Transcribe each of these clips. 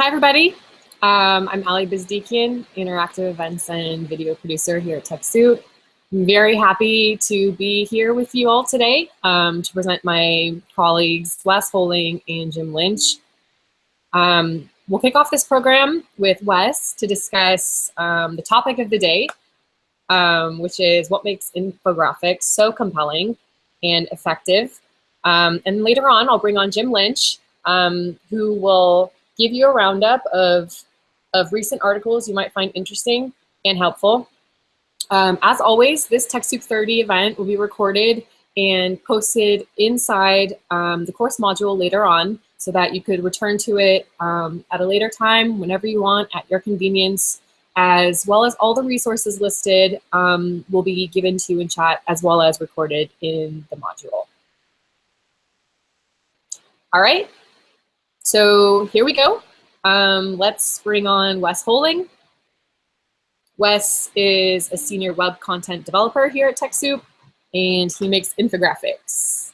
Hi, everybody. Um, I'm Ali Bizdikian, Interactive Events and Video Producer here at TechSoup. I'm very happy to be here with you all today um, to present my colleagues Wes Holing and Jim Lynch. Um, we'll kick off this program with Wes to discuss um, the topic of the day, um, which is what makes infographics so compelling and effective. Um, and later on, I'll bring on Jim Lynch, who will give you a roundup of, of recent articles you might find interesting and helpful. Um, as always, this TechSoup 30 event will be recorded and posted inside um, the course module later on so that you could return to it um, at a later time, whenever you want, at your convenience, as well as all the resources listed um, will be given to you in chat as well as recorded in the module. All right, so here we go. Um, let's bring on Wes Holing. Wes is a senior web content developer here at TechSoup, and he makes infographics.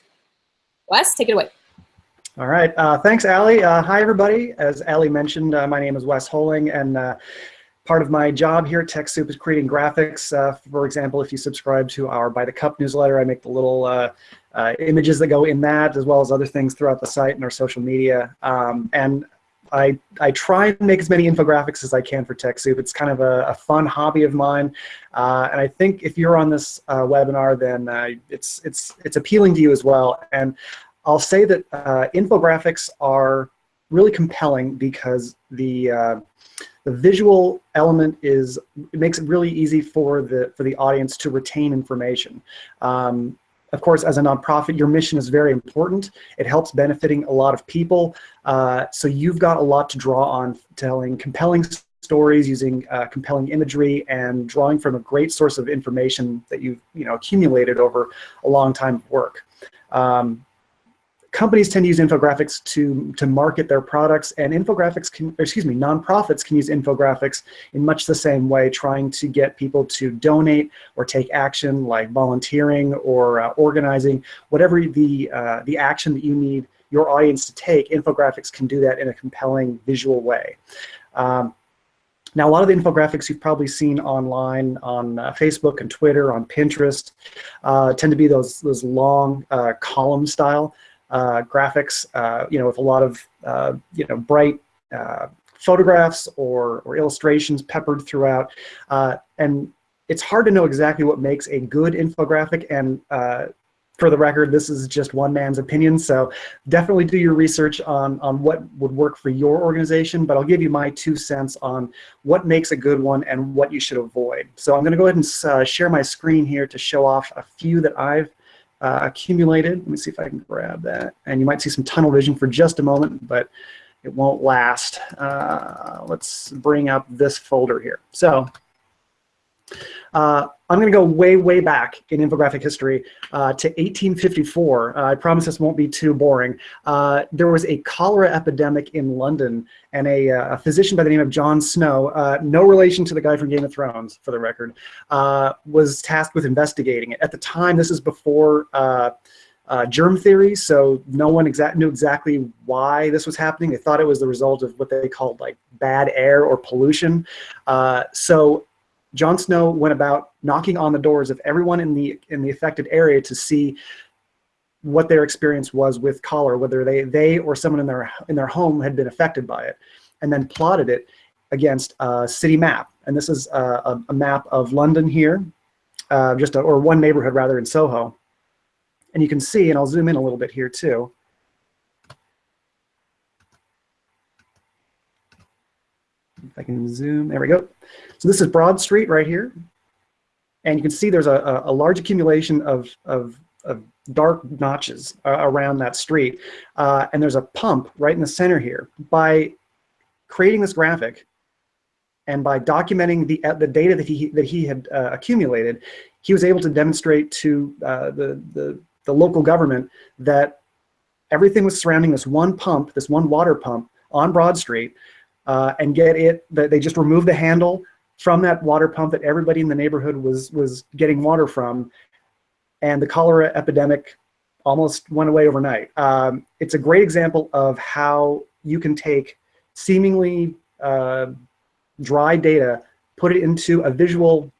Wes, take it away. All right, uh, thanks, Ali. Uh, hi, everybody. As Ali mentioned, uh, my name is Wes Holing, and uh, part of my job here at TechSoup is creating graphics. Uh, for example, if you subscribe to our By the Cup newsletter, I make the little uh, uh, images that go in that, as well as other things throughout the site and our social media. Um, and I, I try and make as many infographics as I can for TechSoup. It's kind of a, a fun hobby of mine. Uh, and I think if you're on this uh, webinar, then uh, it's, it's, it's appealing to you as well. And I'll say that infographics are really compelling because the, uh, the visual element is, it makes it really easy for the, for the audience to retain information. Um, of course, as a nonprofit, your mission is very important. It helps benefiting a lot of people. Uh, so you've got a lot to draw on telling compelling stories using uh, compelling imagery and drawing from a great source of information that you've you know, accumulated over a long time of work. Um, companies tend to use infographics to, to market their products and infographics can, excuse me, nonprofits can use infographics in much the same way, trying to get people to donate or take action like volunteering or uh, organizing, whatever the, uh, the action that you need your audience to take, infographics can do that in a compelling visual way. Um, now, a lot of the infographics you've probably seen online on uh, Facebook and Twitter, on Pinterest, uh, tend to be those, those long uh, column style graphics, uh, you know, with a lot of, uh, you know, bright photographs or, or illustrations peppered throughout. and it's hard to know exactly what makes a good infographic and for the record, this is just one man's opinion, so definitely do your research on, on what would work for your organization, but I'll give you my two cents on what makes a good one and what you should avoid. So I'm gonna go ahead and uh, share my screen here to show off a few that I've uh, accumulated. Let me see if I can grab that. And you might see some tunnel vision for just a moment, but it won't last. Uh, let's bring up this folder here. So uh, I'm going to go way, way back in infographic history uh, to 1854. Uh, I promise this won't be too boring. Uh, there was a cholera epidemic in London, and a, uh, a physician by the name of John Snow, uh, no relation to the guy from Game of Thrones, for the record, was tasked with investigating it. At the time, this is before germ theory, so no one exact knew exactly why this was happening. They thought it was the result of what they called like bad air or pollution. so John Snow went about knocking on the doors of everyone in the in the affected area to see what their experience was with cholera, whether they they or someone in their in their home had been affected by it, and then plotted it against a city map. And this is a, a map of London here, uh, just a, or one neighborhood rather in Soho. And you can see, and I'll zoom in a little bit here too. If I can zoom, there we go. So this is Broad Street right here. And you can see there's a, a large accumulation of, of, of dark notches uh, around that street. Uh, and there's a pump right in the center here. By creating this graphic and by documenting the, uh, the data that he, that he had uh, accumulated, he was able to demonstrate to uh, the, the, the local government that everything was surrounding this one pump, this one water pump on Broad Street, uh, and get it, that they just removed the handle from that water pump that everybody in the neighborhood was, was getting water from. And the cholera epidemic almost went away overnight. Um, it's a great example of how you can take seemingly uh, dry data, put it into a visual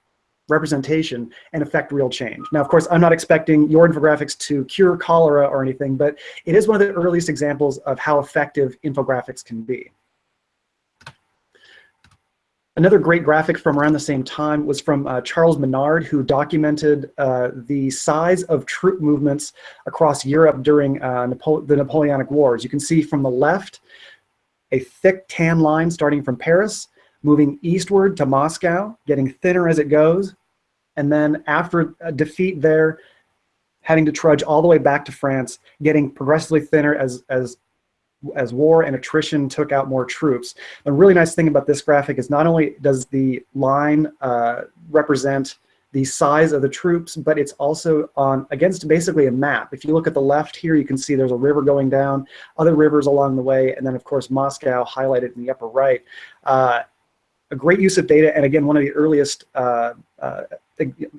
representation and affect real change. Now, of course, I'm not expecting your infographics to cure cholera or anything, but it is one of the earliest examples of how effective infographics can be. Another great graphic from around the same time was from uh, Charles Minard, who documented uh, the size of troop movements across Europe during uh, Napo the Napoleonic Wars. You can see from the left, a thick tan line starting from Paris, moving eastward to Moscow, getting thinner as it goes, and then after a defeat there, having to trudge all the way back to France, getting progressively thinner as, as as war and attrition took out more troops. A really nice thing about this graphic is not only does the line uh, represent the size of the troops, but it's also on against basically a map. If you look at the left here, you can see there's a river going down, other rivers along the way, and then of course Moscow highlighted in the upper right. Uh, a great use of data, and again, one of the earliest uh, uh,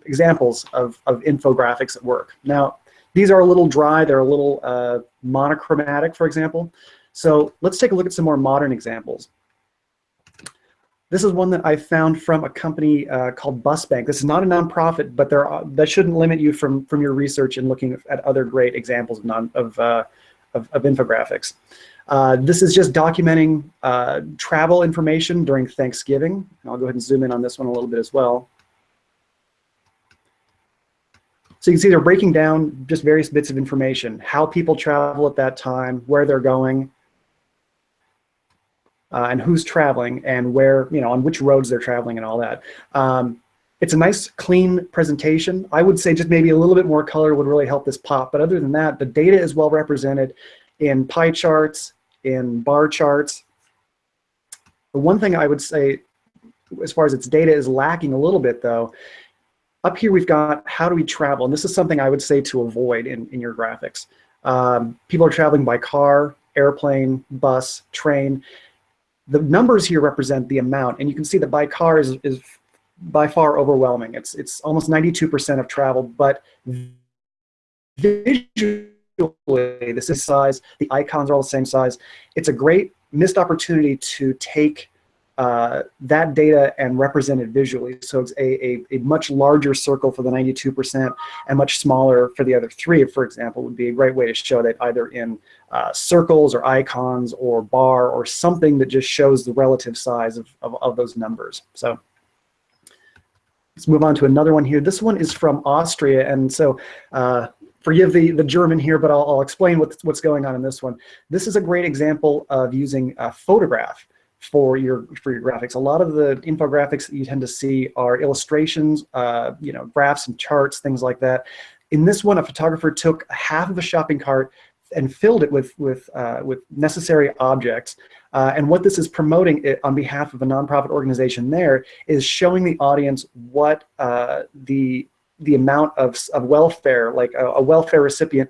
examples of, of infographics at work. Now, these are a little dry, they're a little uh, monochromatic, for example. So let's take a look at some more modern examples. This is one that I found from a company uh, called BusBank. This is not a nonprofit, but there are, that shouldn't limit you from, from your research and looking at other great examples of, non, of, uh, of, of, infographics. Uh, this is just documenting uh, travel information during Thanksgiving. And I'll go ahead and zoom in on this one a little bit as well. So you can see they're breaking down just various bits of information, how people travel at that time, where they're going, uh, and who's traveling, and where, you know, on which roads they're traveling and all that. Um, it's a nice, clean presentation. I would say just maybe a little bit more color would really help this pop. But other than that, the data is well represented in pie charts, in bar charts. The one thing I would say, as far as its data is lacking a little bit, though, up here we've got how do we travel, and this is something I would say to avoid in, in your graphics. Um, people are traveling by car, airplane, bus, train. The numbers here represent the amount, and you can see that by car is, is by far overwhelming. It's, it's almost 92% of travel, but visually, this is size, the icons are all the same size. It's a great missed opportunity to take uh, that data and represented visually. So it's a, a, a, much larger circle for the 92% and much smaller for the other three, for example, would be a great way to show that either in uh, circles or icons or bar or something that just shows the relative size of, of, of those numbers. So let's move on to another one here. This one is from Austria. And so uh, forgive the, the German here, but I'll, I'll explain what's, what's going on in this one. This is a great example of using a photograph for your for your graphics. A lot of the infographics that you tend to see are illustrations, uh, you know, graphs and charts, things like that. In this one, a photographer took half of a shopping cart and filled it with with uh, with necessary objects. Uh, and what this is promoting it on behalf of a nonprofit organization there is showing the audience what uh, the the amount of, of welfare, like a, a welfare recipient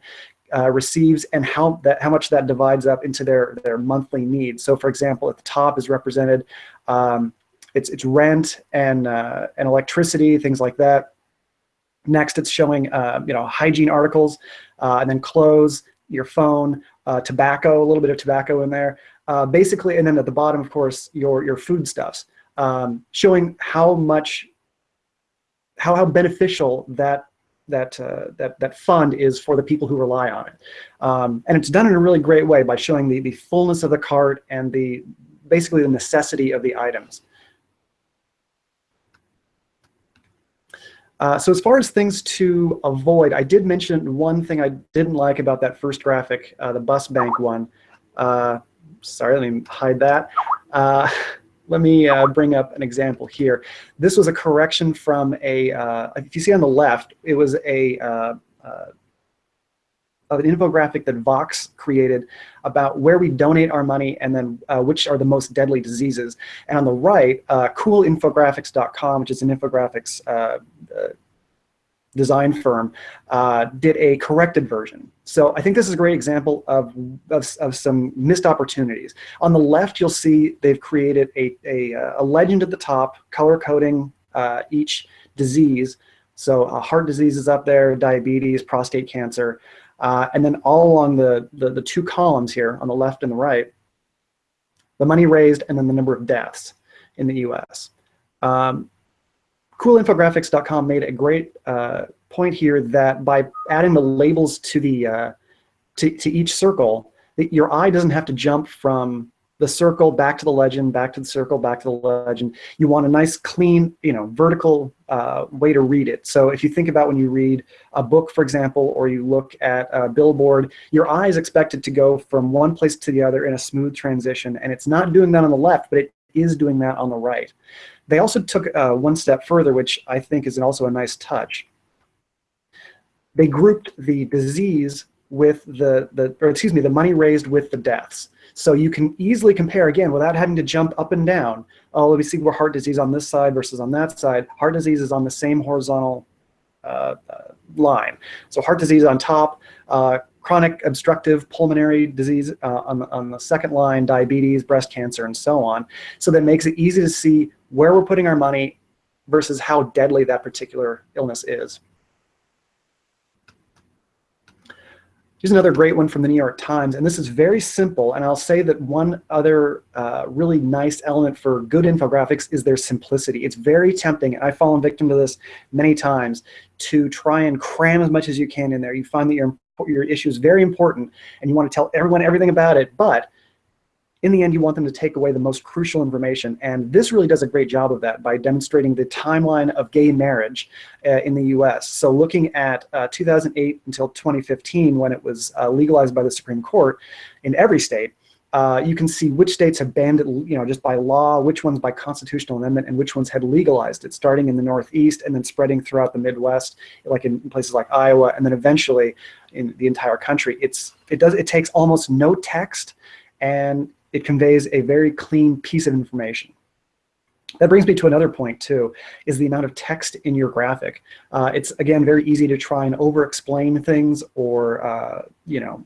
uh, receives and how that how much that divides up into their their monthly needs. So, for example, at the top is represented um, it's it's rent and uh, and electricity, things like that. Next, it's showing uh, you know hygiene articles, uh, and then clothes, your phone, uh, tobacco, a little bit of tobacco in there, uh, basically, and then at the bottom, of course, your your foodstuffs, um, showing how much how how beneficial that that, uh, that, that fund is for the people who rely on it. Um, and it's done in a really great way by showing the, the fullness of the cart and the basically the necessity of the items. Uh, so as far as things to avoid, I did mention one thing I didn't like about that first graphic, uh, the BusBank one. Uh, sorry, let me hide that. Let me uh, bring up an example here. This was a correction from a, uh, if you see on the left, it was a, uh, uh an infographic that Vox created about where we donate our money and then uh, which are the most deadly diseases. And on the right, uh, coolinfographics.com, which is an infographics design firm did a corrected version. So I think this is a great example of, of, of, some missed opportunities. On the left, you'll see they've created a, a, a legend at the top, color coding uh, each disease. So uh, heart disease is up there, diabetes, prostate cancer. Uh, and then all along the, the, the two columns here on the left and the right, the money raised, and then the number of deaths in the US. Um, coolinfographics.com made a great uh, point here that by adding the labels to the uh, to, to each circle, that your eye doesn't have to jump from the circle back to the legend, back to the circle, back to the legend. You want a nice, clean, you know, vertical uh, way to read it. So if you think about when you read a book, for example, or you look at a billboard, your eye is expected to go from one place to the other in a smooth transition, and it's not doing that on the left, but it is doing that on the right. They also took uh, one step further, which I think is also a nice touch. They grouped the disease with the, the or excuse me, the money raised with the deaths. So you can easily compare, again, without having to jump up and down. Oh, let me see where heart disease on this side versus on that side. Heart disease is on the same horizontal uh, uh, line. So heart disease on top, uh, chronic obstructive pulmonary disease uh, on, on the second line, diabetes, breast cancer, and so on. So that makes it easy to see where we're putting our money versus how deadly that particular illness is. Here's another great one from the New York Times, and this is very simple, and I'll say that one other uh, really nice element for good infographics is their simplicity. It's very tempting, and I've fallen victim to this many times, to try and cram as much as you can in there. You find that your, your issue is very important, and you want to tell everyone everything about it, but in the end, you want them to take away the most crucial information. And this really does a great job of that by demonstrating the timeline of gay marriage uh, in the US. So looking at uh, 2008 until 2015, when it was uh, legalized by the Supreme Court in every state, uh, you can see which states have banned it, you know, just by law, which ones by constitutional amendment, and which ones had legalized it, starting in the Northeast and then spreading throughout the Midwest, like in places like Iowa, and then eventually in the entire country. It's it does it takes almost no text, and it conveys a very clean piece of information. That brings me to another point too, is the amount of text in your graphic. Uh, it's again very easy to try and over-explain things or uh, you know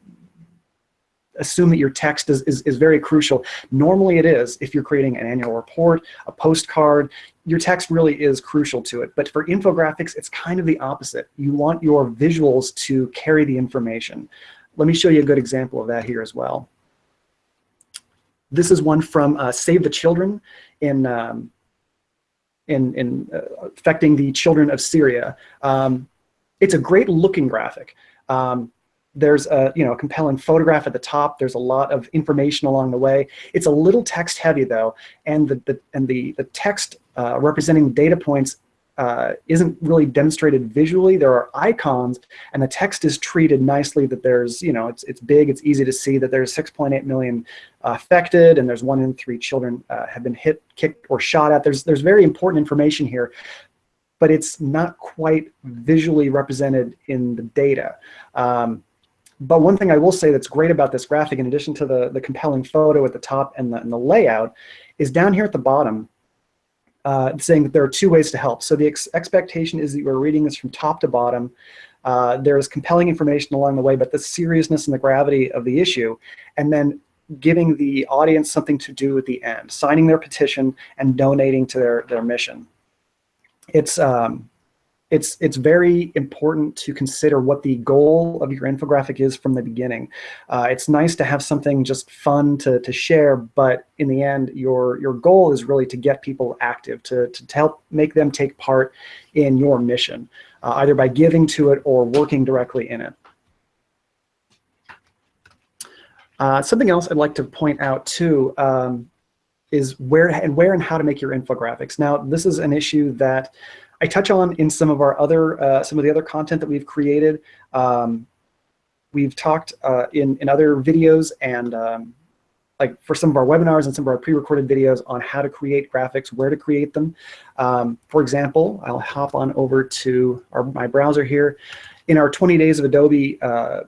assume that your text is, is, is very crucial. Normally it is if you're creating an annual report, a postcard, your text really is crucial to it. But for infographics, it's kind of the opposite. You want your visuals to carry the information. Let me show you a good example of that here as well. This is one from uh, Save the Children in, um, in, in uh, affecting the children of Syria. Um, it's a great looking graphic. Um, there's a you know a compelling photograph at the top. There's a lot of information along the way. It's a little text heavy though, and the, the and the the text uh, representing data points uh, isn't really demonstrated visually. There are icons, and the text is treated nicely that there's, you know, it's, it's big, it's easy to see that there's 6.8 million affected, and there's one in three children uh, have been hit, kicked, or shot at. There's, there's very important information here, but it's not quite visually represented in the data. Um, but one thing I will say that's great about this graphic, in addition to the, the compelling photo at the top and the, and the layout, is down here at the bottom, uh, saying that there are two ways to help. So the ex expectation is that you are reading this from top to bottom. Uh, there's compelling information along the way, but the seriousness and the gravity of the issue, and then giving the audience something to do at the end, signing their petition and donating to their, their mission. It's, um, it's, it's very important to consider what the goal of your infographic is from the beginning. Uh, it's nice to have something just fun to, to share, but in the end, your, your goal is really to get people active, to, to help make them take part in your mission, uh, either by giving to it or working directly in it. Uh, something else I'd like to point out too um, is where and where and how to make your infographics. Now, this is an issue that I touch on in some of our other, uh, some of the other content that we've created. Um, we've talked uh, in, in other videos and um, like for some of our webinars and some of our pre-recorded videos on how to create graphics, where to create them. Um, for example, I'll hop on over to our, my browser here. In our 20 days of Adobe uh,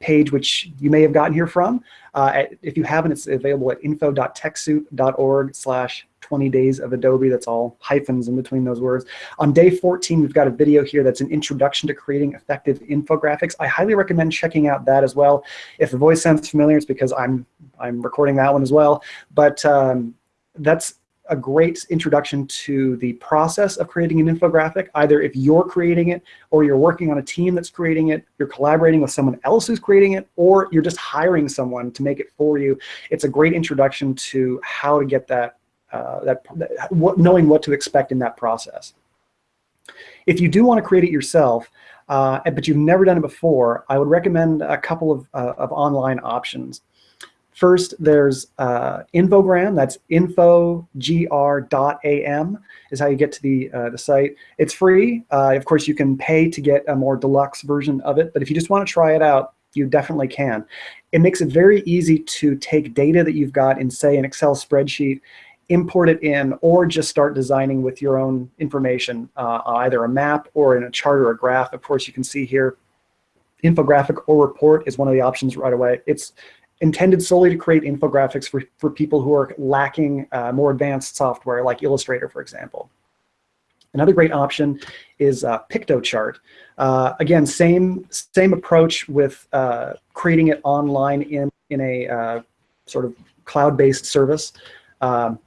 page, which you may have gotten here from. Uh, if you haven't, it's available at info.techsoup.org slash 20 days of Adobe. That's all hyphens in between those words. On day 14, we've got a video here that's an introduction to creating effective infographics. I highly recommend checking out that as well. If the voice sounds familiar, it's because I'm, I'm recording that one as well. But um, that's a great introduction to the process of creating an infographic, either if you're creating it or you're working on a team that's creating it, you're collaborating with someone else who's creating it, or you're just hiring someone to make it for you. It's a great introduction to how to get that, uh, that, that what, knowing what to expect in that process. If you do want to create it yourself, uh, but you've never done it before, I would recommend a couple of, uh, of online options. First, there's uh, Infogram, that's infogr.am is how you get to the, uh, the site. It's free. Uh, of course, you can pay to get a more deluxe version of it, but if you just want to try it out, you definitely can. It makes it very easy to take data that you've got in, say, an Excel spreadsheet, import it in, or just start designing with your own information, uh, either a map or in a chart or a graph. Of course, you can see here, infographic or report is one of the options right away. It's intended solely to create infographics for, for people who are lacking uh, more advanced software like Illustrator, for example. Another great option is uh, Piktochart. Uh, again, same, same approach with uh, creating it online in, in a uh, sort of cloud-based service. Um,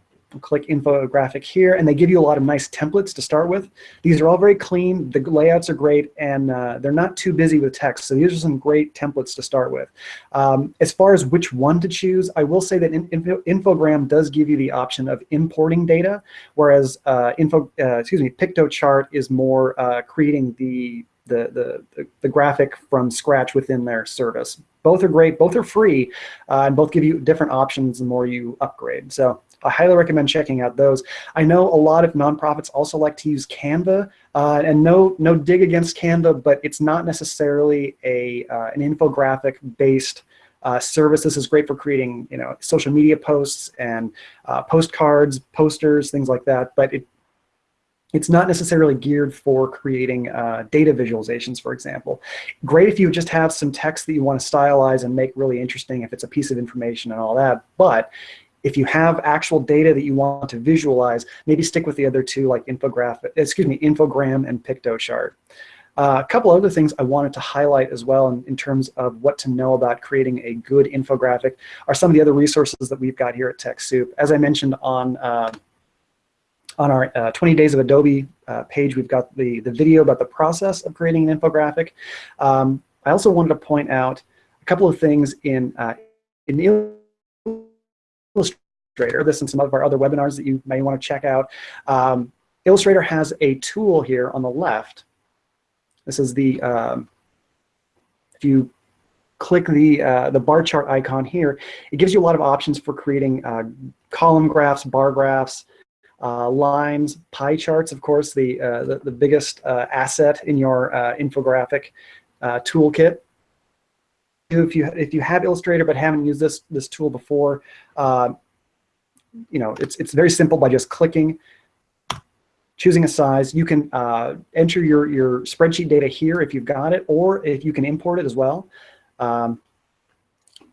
click infographic here, and they give you a lot of nice templates to start with. These are all very clean, the layouts are great, and uh, they're not too busy with text, so these are some great templates to start with. Um, as far as which one to choose, I will say that in, Info, Infogram does give you the option of importing data, whereas uh, info, uh, excuse me, Piktochart is more uh, creating the the, the, the, graphic from scratch within their service. Both are great, both are free, uh, and both give you different options the more you upgrade. So I highly recommend checking out those. I know a lot of nonprofits also like to use Canva, uh, and no, no dig against Canva, but it's not necessarily a, uh, an infographic-based uh, service. This is great for creating, you know, social media posts and uh, postcards, posters, things like that. But it, it's not necessarily geared for creating uh, data visualizations, for example. Great if you just have some text that you want to stylize and make really interesting if it's a piece of information and all that. But if you have actual data that you want to visualize, maybe stick with the other two like infographic, excuse me, Infogram and Piktochart. Uh, a couple other things I wanted to highlight as well in, in, terms of what to know about creating a good infographic are some of the other resources that we've got here at TechSoup. As I mentioned on, uh, on our uh, 20 Days of Adobe uh, page, we've got the, the video about the process of creating an infographic. Um, I also wanted to point out a couple of things in, uh, in Illustrator, this and some of our other webinars that you may want to check out. Um, Illustrator has a tool here on the left. This is the, um, if you click the, uh, the bar chart icon here, it gives you a lot of options for creating uh, column graphs, bar graphs, uh, lines, pie charts, of course, the, uh, the, the, biggest uh, asset in your uh, infographic toolkit if you if you have Illustrator but haven't used this this tool before, uh, you know it's it's very simple by just clicking, choosing a size. You can uh, enter your your spreadsheet data here if you've got it, or if you can import it as well. Um,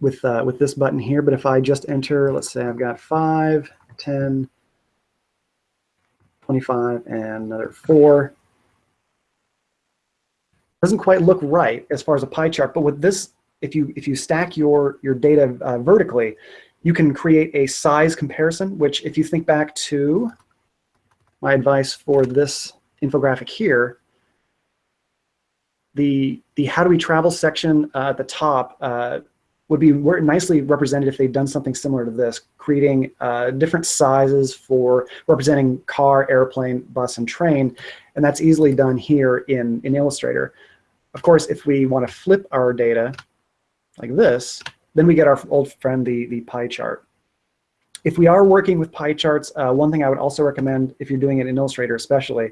with uh, with this button here, but if I just enter, let's say I've got 5, 10, 25, and another 4, doesn't quite look right as far as a pie chart, but with this if you if you stack your your data uh, vertically, you can create a size comparison. Which, if you think back to my advice for this infographic here, the the how do we travel section uh, at the top uh, would be nicely represented if they'd done something similar to this, creating uh, different sizes for representing car, airplane, bus, and train. And that's easily done here in, in Illustrator. Of course, if we want to flip our data like this, then we get our old friend, the, the pie chart. If we are working with pie charts, uh, one thing I would also recommend, if you're doing it in Illustrator especially,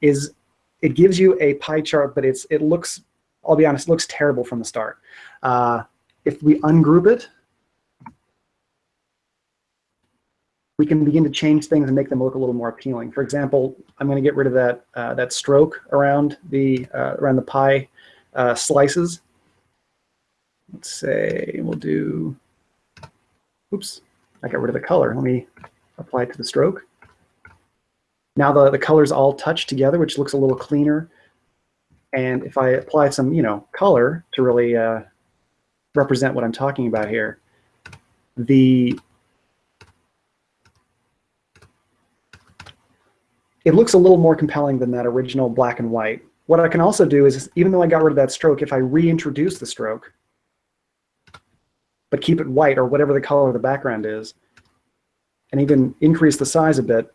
is it gives you a pie chart, but it's it looks, I'll be honest, looks terrible from the start. Uh, if we ungroup it, we can begin to change things and make them look a little more appealing. For example, I'm going to get rid of that uh, that stroke around the uh, around the pie uh, slices let's say we'll do, oops, I got rid of the color. Let me apply it to the stroke. Now the, the colors all touch together, which looks a little cleaner. And if I apply some, you know, color to really uh, represent what I'm talking about here, the it looks a little more compelling than that original black and white. What I can also do is, even though I got rid of that stroke, if I reintroduce the stroke, but keep it white or whatever the color of the background is, and even increase the size a bit,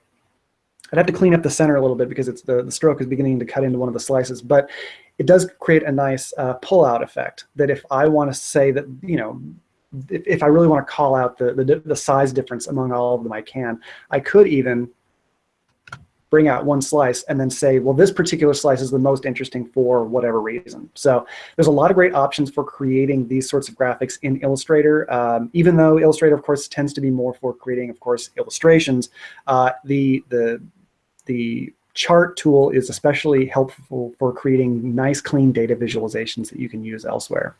I'd have to clean up the center a little bit because it's the, the stroke is beginning to cut into one of the slices, but it does create a nice uh, pull-out effect that if I want to say that, you know, if, if, I really want to call out the, the, the size difference among all of them, I can. I could even bring out one slice and then say, well, this particular slice is the most interesting for whatever reason. So there's a lot of great options for creating these sorts of graphics in Illustrator. Um, even though Illustrator, of course, tends to be more for creating, of course, illustrations, uh, the, the, the chart tool is especially helpful for creating nice, clean data visualizations that you can use elsewhere.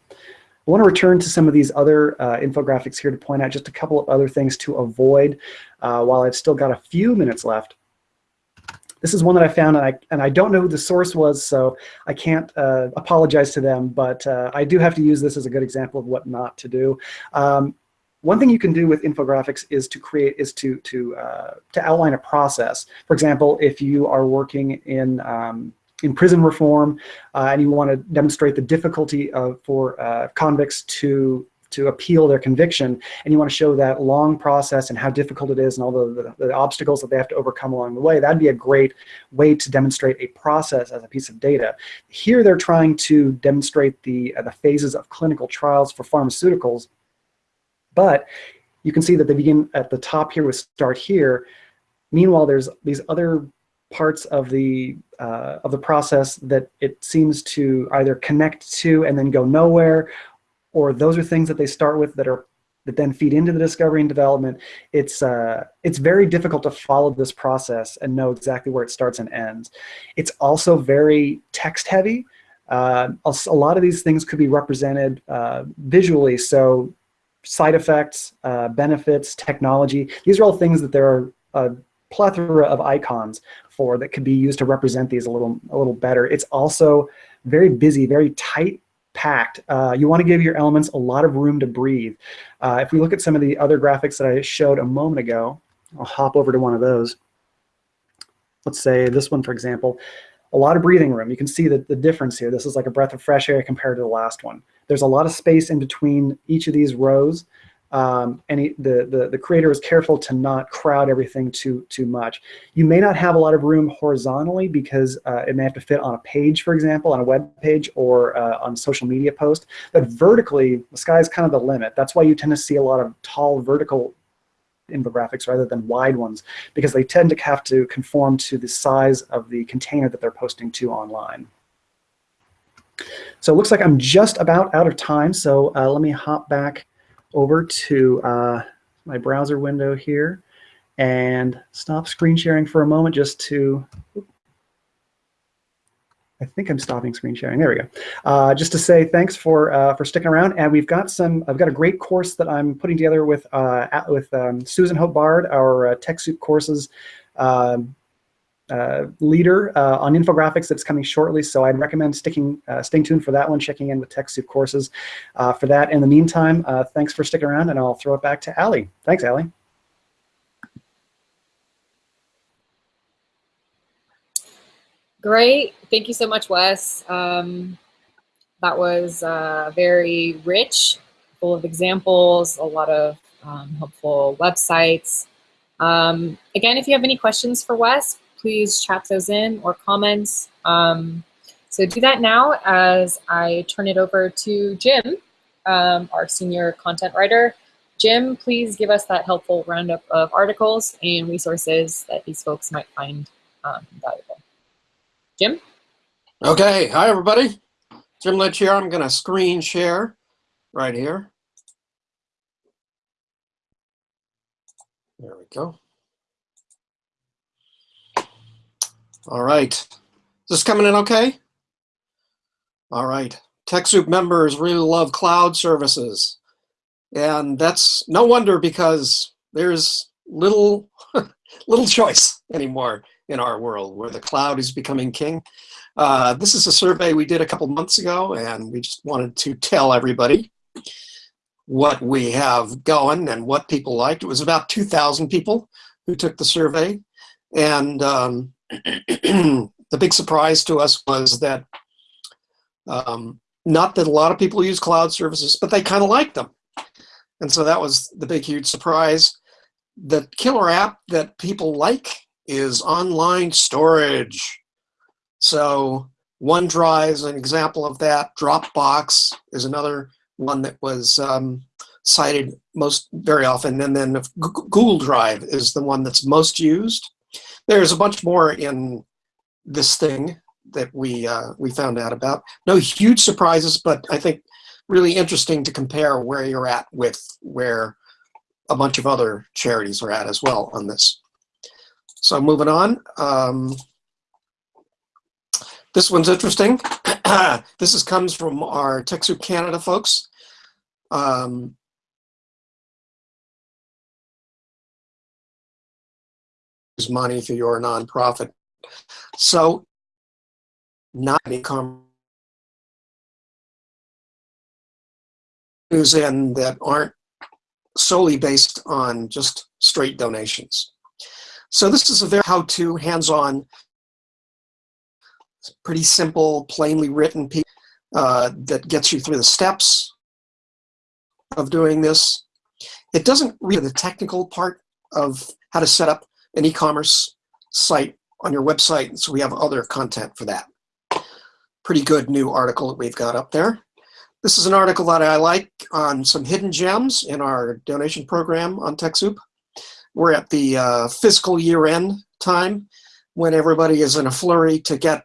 I want to return to some of these other uh, infographics here to point out just a couple of other things to avoid uh, while I've still got a few minutes left. This is one that I found, and I, and I don't know who the source was, so I can't uh, apologize to them, but uh, I do have to use this as a good example of what not to do. Um, one thing you can do with infographics is to create is to to uh, to outline a process. For example, if you are working in um, in prison reform uh, and you want to demonstrate the difficulty of, for uh, convicts to to appeal their conviction and you want to show that long process and how difficult it is and all the, the, the, obstacles that they have to overcome along the way, that'd be a great way to demonstrate a process as a piece of data. Here they're trying to demonstrate the, uh, the phases of clinical trials for pharmaceuticals, but you can see that they begin at the top here with start here. Meanwhile, there's these other parts of the uh, of the process that it seems to either connect to and then go nowhere, or those are things that they start with that are that then feed into the discovery and development. It's uh, it's very difficult to follow this process and know exactly where it starts and ends. It's also very text heavy. Uh, a, lot of these things could be represented uh, visually. So side effects, uh, benefits, technology. These are all things that there are a plethora of icons for that could be used to represent these a little a little better. It's also very busy, very tight packed. Uh, you want to give your elements a lot of room to breathe. Uh, if we look at some of the other graphics that I showed a moment ago, I'll hop over to one of those. Let's say this one, for example, a lot of breathing room. You can see the, the difference here. This is like a breath of fresh air compared to the last one. There's a lot of space in between each of these rows um, and he, the, the, the creator is careful to not crowd everything too, too much. You may not have a lot of room horizontally because uh, it may have to fit on a page, for example, on a web page or uh, on a social media post. But vertically, the sky is kind of the limit. That's why you tend to see a lot of tall vertical infographics rather than wide ones because they tend to have to conform to the size of the container that they're posting to online. So it looks like I'm just about out of time, so uh, let me hop back over to uh, my browser window here and stop screen sharing for a moment just to, I think I'm stopping screen sharing. There we go. Uh, just to say thanks for uh, for sticking around. And we've got some. I've got a great course that I'm putting together with uh, with um, Susan Hope Bard, our uh, TechSoup courses um, uh, leader uh, on infographics that's coming shortly. So I'd recommend sticking, uh, staying tuned for that one, checking in with TechSoup courses uh, for that. In the meantime, uh, thanks for sticking around, and I'll throw it back to Ali. Thanks, Ali. Great. Thank you so much, Wes. Um, that was very rich, full of examples, a lot of um, helpful websites. Um, again, if you have any questions for Wes, please chat those in or comments. Um, so do that now as I turn it over to Jim, um, our senior content writer. Jim, please give us that helpful roundup of articles and resources that these folks might find um, valuable. Jim? Okay, hi everybody. Jim Lynch here. I'm gonna screen share right here. There we go. All right. Is this coming in okay? All right. TechSoup members really love cloud services. And that's no wonder because there's little, little choice anymore in our world where the cloud is becoming king. Uh, this is a survey we did a couple months ago and we just wanted to tell everybody what we have going and what people liked. It was about 2,000 people who took the survey. And um, the big surprise to us was that um, not that a lot of people use cloud services, but they kind of like them. And so that was the big, huge surprise. The killer app that people like is online storage. So OneDrive is an example of that. Dropbox is another one that was um, cited most very often. And then Google Drive is the one that's most used. There's a bunch more in this thing that we uh, we found out about. No huge surprises, but I think really interesting to compare where you're at with where a bunch of other charities are at as well on this. So moving on. Um, this one's interesting. this is, comes from our TechSoup Canada folks. Um, money through your nonprofit. So not income news in that aren't solely based on just straight donations. So this is a very how-to, hands-on, pretty simple, plainly written piece uh, that gets you through the steps of doing this. It doesn't read the technical part of how to set up an e-commerce site on your website, so we have other content for that. Pretty good new article that we've got up there. This is an article that I like on some hidden gems in our donation program on TechSoup. We're at the uh, fiscal year end time when everybody is in a flurry to get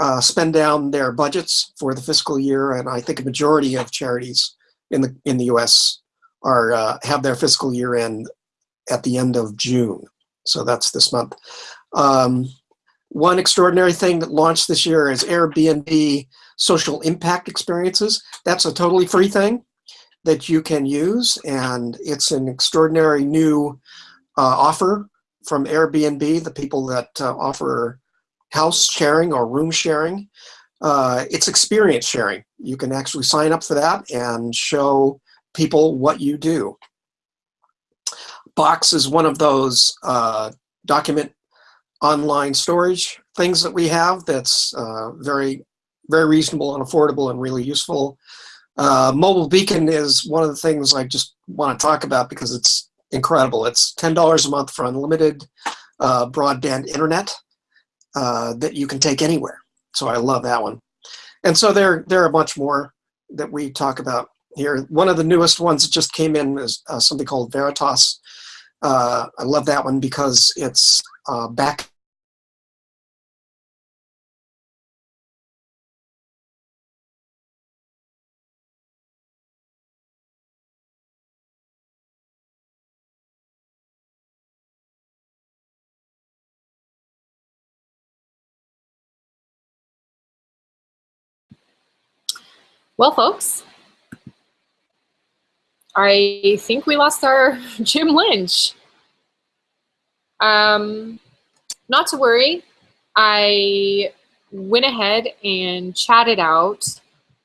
uh, spend down their budgets for the fiscal year, and I think a majority of charities in the in the U.S. are uh, have their fiscal year end at the end of June. So that's this month. Um, one extraordinary thing that launched this year is Airbnb social impact experiences. That's a totally free thing that you can use, and it's an extraordinary new uh, offer from Airbnb, the people that uh, offer house sharing or room sharing. Uh, it's experience sharing. You can actually sign up for that and show people what you do. Box is one of those uh, document online storage things that we have that's uh, very, very reasonable and affordable and really useful. Uh, Mobile Beacon is one of the things I just want to talk about because it's incredible. It's $10 a month for unlimited uh, broadband internet uh, that you can take anywhere. So I love that one. And so there, there are a bunch more that we talk about here. One of the newest ones that just came in is uh, something called Veritas. Uh, I love that one because it's uh, back Well, folks, I think we lost our Jim Lynch. Um, not to worry. I went ahead and chatted out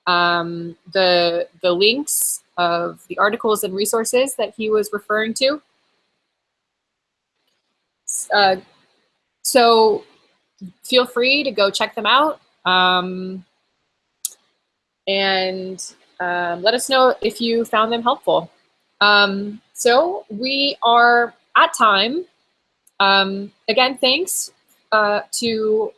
um, the, the links of the articles and resources that he was referring to. Uh, so feel free to go check them out. Um, and um, let us know if you found them helpful. Um, so we are at time. Um, again, thanks uh, to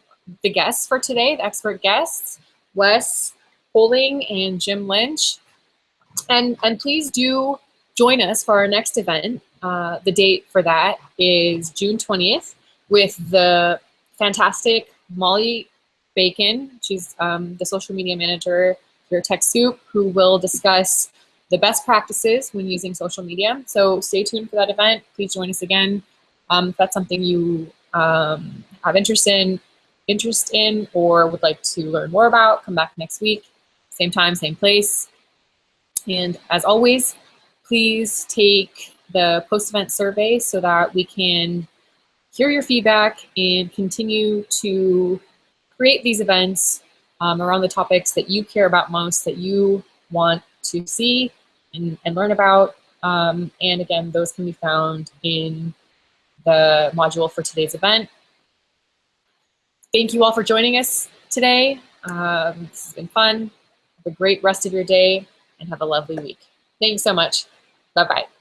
the guests for today, the expert guests, Wes Holing and Jim Lynch. And, and please do join us for our next event. Uh, the date for that is June 20th with the fantastic Molly Bacon. She's um, the social media manager your TechSoup, who will discuss the best practices when using social media. So stay tuned for that event. Please join us again. Um, if that's something you um, have interest in, interest in or would like to learn more about, come back next week. Same time, same place. And as always, please take the post-event survey so that we can hear your feedback and continue to create these events um, around the topics that you care about most, that you want to see and, and learn about. Um, and again, those can be found in the module for today's event. thank you all for joining us today. Um, this has been fun. Have a great rest of your day and have a lovely week. Thanks so much. Bye-bye.